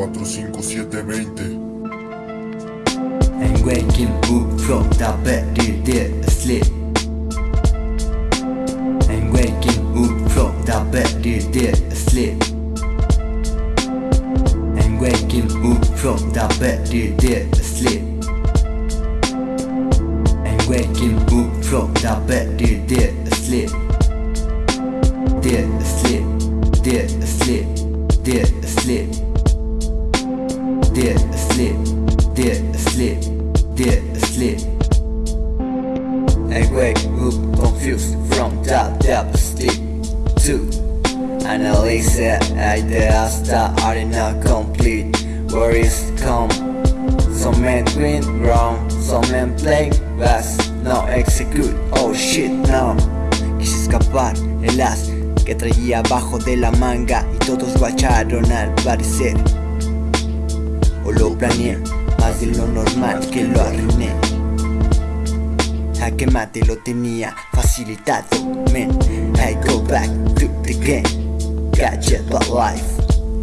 45720 And waking up from the bed dead asleep. And waking up from the bed dead asleep. And waking up from the bed dead asleep. And waking up from the bed dead asleep. Dead asleep, dead asleep, dead asleep Dead asleep, dead asleep, dead asleep I wake up confused from that deep sleep Two Analyze ideas that are not complete Worries come. Some men win wrong Some men play fast No execute. Oh shit no. Quise escapar el as que traía abajo de la manga Y todos guacharon al parecer planeé más de lo normal que lo arruiné. Mate lo tenía facilitado Man, I go back to the game. Gadget but life.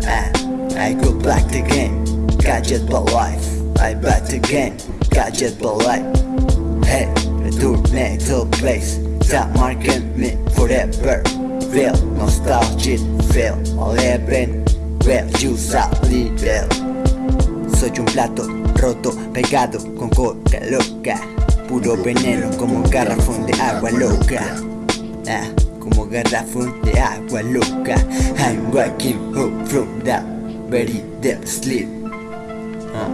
Ah, I go back to the game. Gadget but life. I back again Gadget but life. Hey, returné to place. That marking me forever. Real nostalgic feel Eleven Real use a little Un plato roto pegado con coca loca. Puro veneno como garrafón de agua loca. ah, Como garrafón de agua loca. I'm waking up from that very deep sleep ah.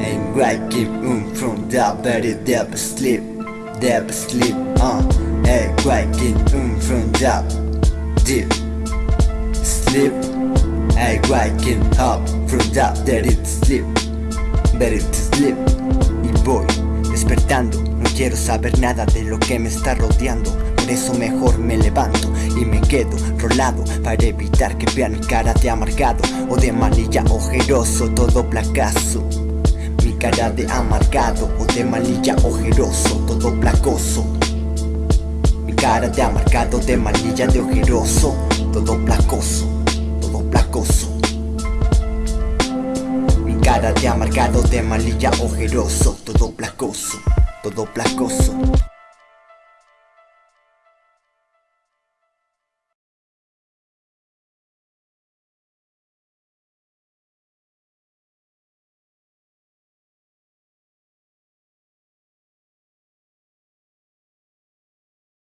I'm waking up from that very deep sleep Deep sleep uh. I'm waking up from that deep sleep I'm waking up from that deep sleep Deep sleep Y voy despertando No quiero saber nada de lo que me está rodeando. Por eso mejor me levanto y me quedo rolado Para evitar que vean mi cara de amargado O de malilla ojeroso, todo placazo. Mi cara de amargado o de malilla ojeroso, todo placoso. Mi cara de amargado, de malilla de ojeroso Todo placoso, Mi cara de amargado, de malilla ojeroso Todo placoso, todo placoso